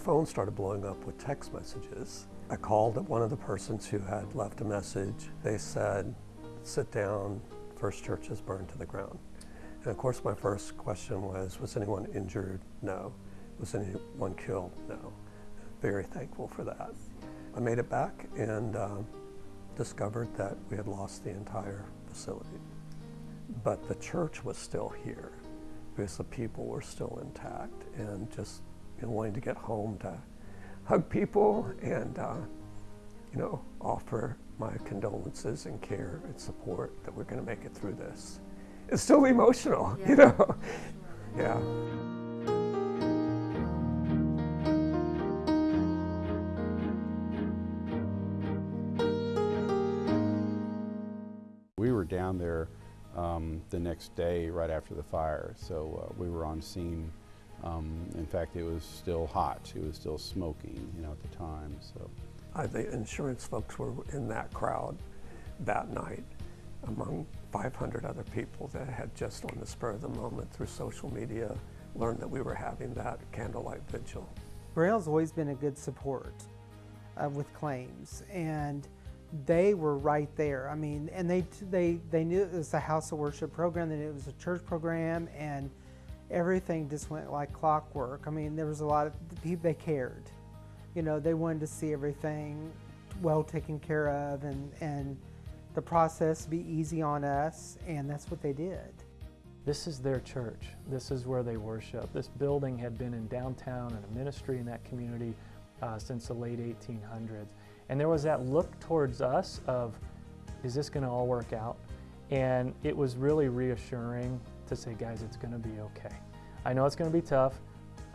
phone started blowing up with text messages. I called at one of the persons who had left a message. They said, sit down, First Church is burned to the ground. And of course my first question was, was anyone injured? No. Was anyone killed? No. Very thankful for that. I made it back and uh, discovered that we had lost the entire facility. But the church was still here because the people were still intact and just you know, wanting to get home to hug people and uh, you know offer my condolences and care and support that we're going to make it through this. It's still emotional, yeah. you know. yeah. We were down there um, the next day right after the fire, so uh, we were on scene. Um, in fact, it was still hot. It was still smoking, you know, at the time. So, the insurance folks were in that crowd that night among 500 other people that had just on the spur of the moment through social media learned that we were having that candlelight vigil. Braille's always been a good support uh, with claims and they were right there. I mean, and they, they, they knew it was a house of worship program, that it was a church program, and everything just went like clockwork. I mean, there was a lot of people, they cared. You know, they wanted to see everything well taken care of and, and the process be easy on us, and that's what they did. This is their church. This is where they worship. This building had been in downtown and a ministry in that community uh, since the late 1800s. And there was that look towards us of, is this going to all work out? And it was really reassuring to say, guys, it's going to be okay. I know it's going to be tough.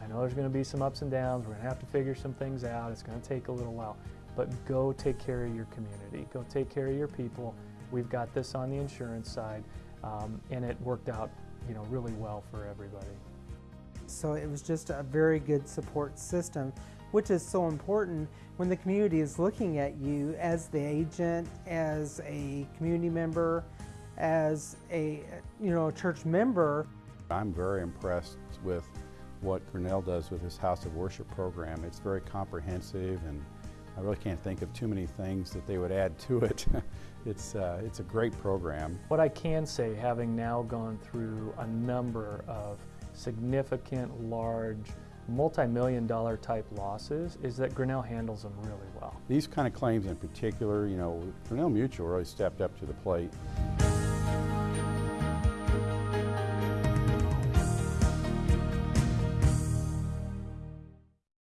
I know there's going to be some ups and downs. We're going to have to figure some things out. It's going to take a little while. But go take care of your community. Go take care of your people. We've got this on the insurance side. Um, and it worked out you know, really well for everybody. So it was just a very good support system which is so important when the community is looking at you as the agent, as a community member, as a you know a church member. I'm very impressed with what Grinnell does with his House of Worship program. It's very comprehensive and I really can't think of too many things that they would add to it. it's, uh, it's a great program. What I can say, having now gone through a number of significant, large multi-million dollar type losses is that Grinnell handles them really well. These kind of claims in particular, you know, Grinnell Mutual really stepped up to the plate.